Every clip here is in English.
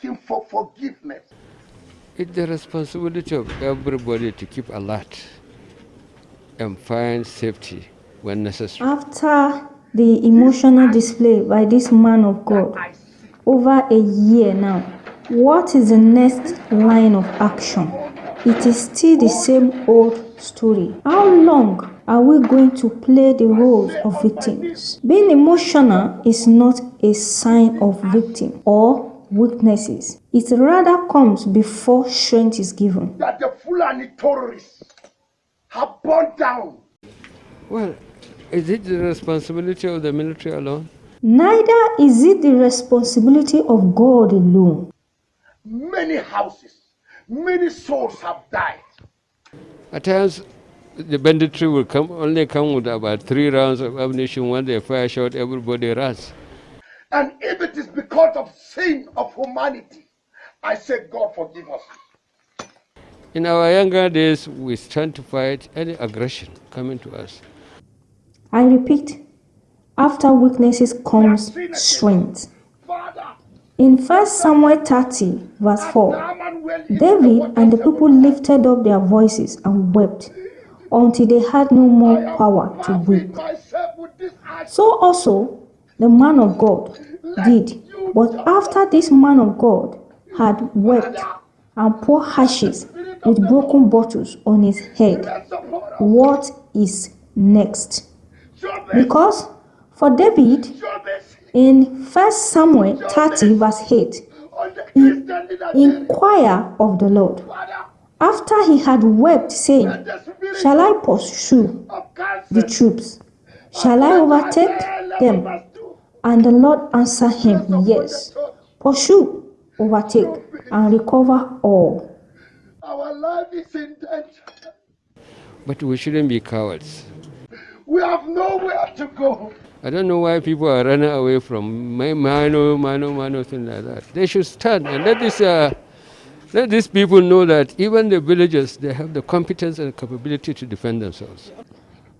asking for forgiveness. It's the responsibility of everybody to keep alert and find safety when necessary. After the emotional display by this man of God over a year now, what is the next line of action? It is still the same old story. How long are we going to play the roles of victims? Being emotional is not a sign of victim or weaknesses. It rather comes before strength is given. That the Fulani terrorists have burned down. Well, is it the responsibility of the military alone? Neither is it the responsibility of God alone. Many houses, many souls have died. At times, the banditry will come only come with about three rounds of ammunition. When they fire shot, everybody runs. And if it is because of sin of humanity, I say, God forgive us. In our younger days, we stand to fight any aggression coming to us. I repeat, after weaknesses comes strength. In 1 Samuel 30, verse 4, David and the people lifted up their voices and wept until they had no more power to weep. So also the man of God did. But after this man of God had wept and poured ashes with broken bottles on his head, what is next? Because for David, in 1 Samuel 30, verse 8, he inquired of the Lord. After he had wept, saying, Shall I pursue the troops? Shall I overtake them? And the Lord answered him, Yes. Pursue, overtake, and recover all. Our life is in danger. But we shouldn't be cowards. We have nowhere to go. I don't know why people are running away from Mano, Mano, Mano, things like that. They should stand and let this, uh, let these people know that even the villagers, they have the competence and capability to defend themselves.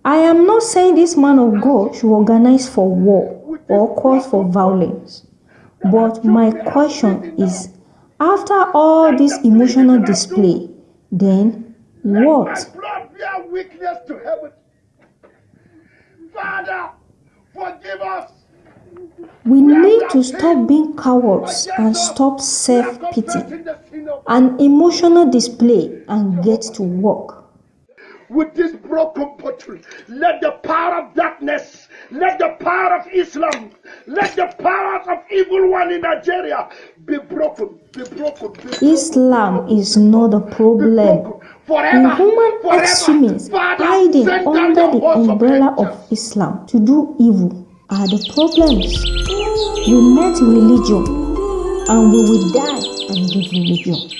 I am not saying this man of God should organize for war or cause for violence. But my question is, after all this emotional display, then what? Father, forgive us. We need to stop being cowards and stop self-pity and emotional display and get to work. With this broken bottle, let the power of darkness, let the power of Islam, let the power of evil one in Nigeria be broken, be broken. Be broken. Islam is not the problem. The human extremists hiding under the umbrella of Islam to do evil are the problems. We met religion and we will die and leave religion.